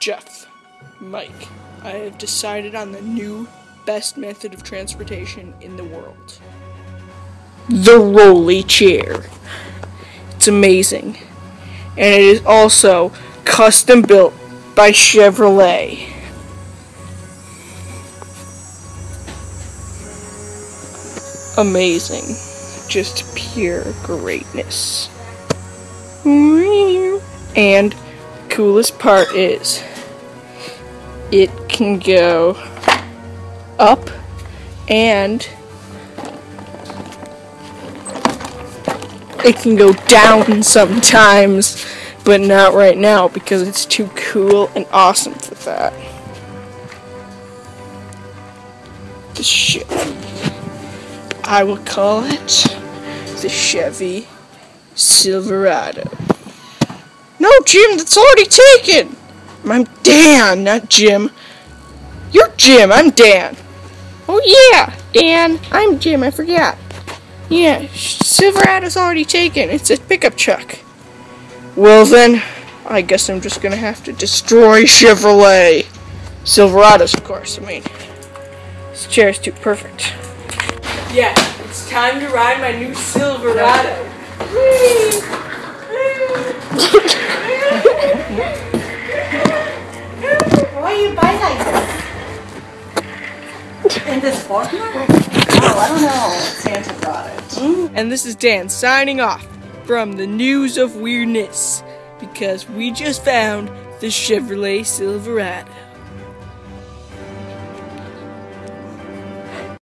Jeff, Mike, I have decided on the new best method of transportation in the world. The rolly chair. It's amazing. And it is also custom built by Chevrolet. Amazing. Just pure greatness. And coolest part is it can go up and it can go down sometimes, but not right now because it's too cool and awesome for that. The Chevy. I will call it the Chevy Silverado. No, Jim, that's already taken. I'm Dan, not Jim. You're Jim, I'm Dan. Oh yeah, Dan, I'm Jim, I forgot. Yeah, Silverado's already taken. It's a pickup truck. Well then, I guess I'm just gonna have to destroy Chevrolet. Silverados, of course, I mean. This chair is too perfect. Yeah, it's time to ride my new Silverado. In this format? Oh, I don't know. Santa brought it. And this is Dan signing off from the News of Weirdness because we just found the Chevrolet Silverado.